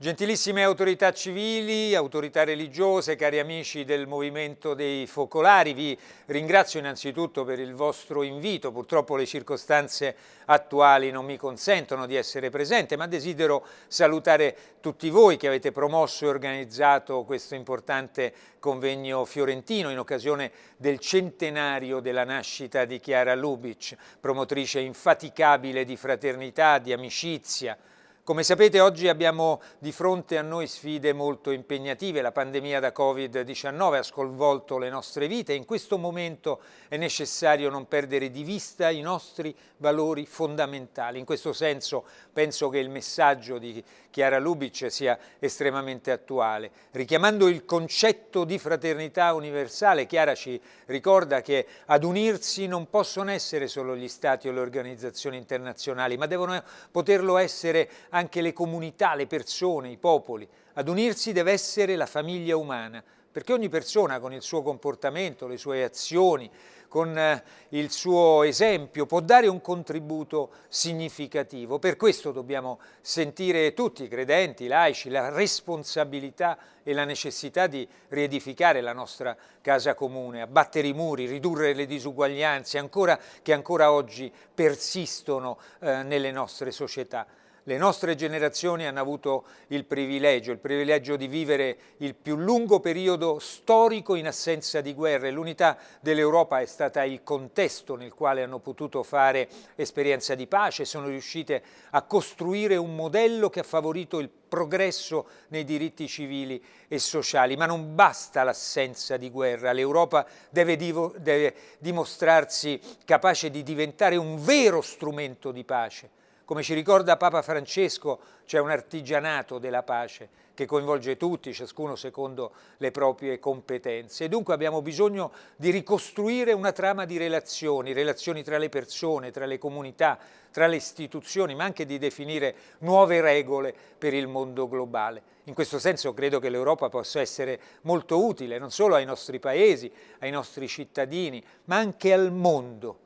Gentilissime autorità civili, autorità religiose, cari amici del Movimento dei Focolari, vi ringrazio innanzitutto per il vostro invito. Purtroppo le circostanze attuali non mi consentono di essere presente, ma desidero salutare tutti voi che avete promosso e organizzato questo importante convegno fiorentino in occasione del centenario della nascita di Chiara Lubic, promotrice infaticabile di fraternità, di amicizia, come sapete oggi abbiamo di fronte a noi sfide molto impegnative, la pandemia da Covid-19 ha sconvolto le nostre vite e in questo momento è necessario non perdere di vista i nostri valori fondamentali. In questo senso penso che il messaggio di Chiara Lubic sia estremamente attuale. Richiamando il concetto di fraternità universale, Chiara ci ricorda che ad unirsi non possono essere solo gli stati o le organizzazioni internazionali, ma devono poterlo essere le comunità, le persone, i popoli. Ad unirsi deve essere la famiglia umana, perché ogni persona con il suo comportamento, le sue azioni, con eh, il suo esempio può dare un contributo significativo. Per questo dobbiamo sentire tutti, i credenti, i laici, la responsabilità e la necessità di riedificare la nostra casa comune, abbattere i muri, ridurre le disuguaglianze ancora, che ancora oggi persistono eh, nelle nostre società. Le nostre generazioni hanno avuto il privilegio, il privilegio di vivere il più lungo periodo storico in assenza di guerre. L'unità dell'Europa è stata il contesto nel quale hanno potuto fare esperienza di pace, sono riuscite a costruire un modello che ha favorito il progresso nei diritti civili e sociali, ma non basta l'assenza di guerra, l'Europa deve, deve dimostrarsi capace di diventare un vero strumento di pace come ci ricorda Papa Francesco, c'è un artigianato della pace che coinvolge tutti, ciascuno secondo le proprie competenze. E dunque abbiamo bisogno di ricostruire una trama di relazioni, relazioni tra le persone, tra le comunità, tra le istituzioni, ma anche di definire nuove regole per il mondo globale. In questo senso credo che l'Europa possa essere molto utile, non solo ai nostri paesi, ai nostri cittadini, ma anche al mondo.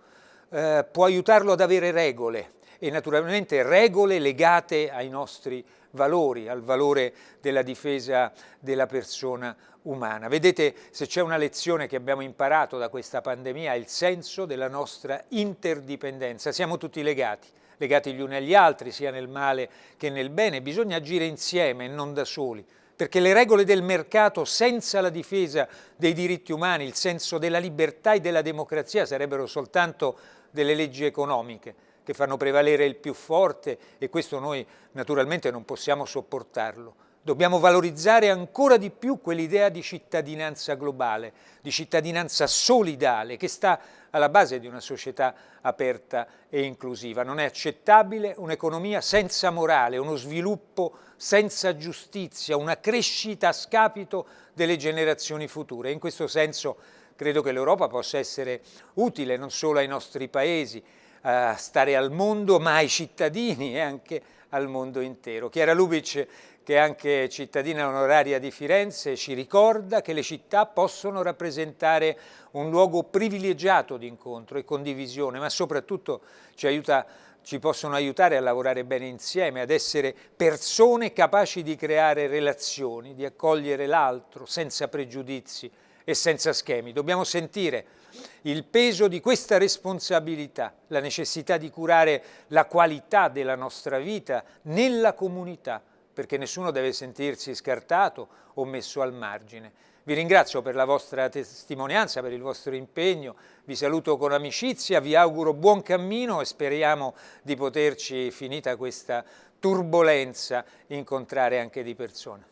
Eh, può aiutarlo ad avere regole, e naturalmente regole legate ai nostri valori, al valore della difesa della persona umana. Vedete, se c'è una lezione che abbiamo imparato da questa pandemia è il senso della nostra interdipendenza. Siamo tutti legati, legati gli uni agli altri, sia nel male che nel bene. Bisogna agire insieme e non da soli perché le regole del mercato senza la difesa dei diritti umani, il senso della libertà e della democrazia sarebbero soltanto delle leggi economiche che fanno prevalere il più forte e questo noi naturalmente non possiamo sopportarlo. Dobbiamo valorizzare ancora di più quell'idea di cittadinanza globale, di cittadinanza solidale che sta alla base di una società aperta e inclusiva. Non è accettabile un'economia senza morale, uno sviluppo senza giustizia, una crescita a scapito delle generazioni future. In questo senso credo che l'Europa possa essere utile non solo ai nostri paesi, stare al mondo, ma ai cittadini e anche al mondo intero. Chiara Lubic, che è anche cittadina onoraria di Firenze, ci ricorda che le città possono rappresentare un luogo privilegiato di incontro e condivisione, ma soprattutto ci, aiuta, ci possono aiutare a lavorare bene insieme, ad essere persone capaci di creare relazioni, di accogliere l'altro senza pregiudizi e senza schemi. Dobbiamo sentire il peso di questa responsabilità, la necessità di curare la qualità della nostra vita nella comunità, perché nessuno deve sentirsi scartato o messo al margine. Vi ringrazio per la vostra testimonianza, per il vostro impegno, vi saluto con amicizia, vi auguro buon cammino e speriamo di poterci, finita questa turbolenza, incontrare anche di persona.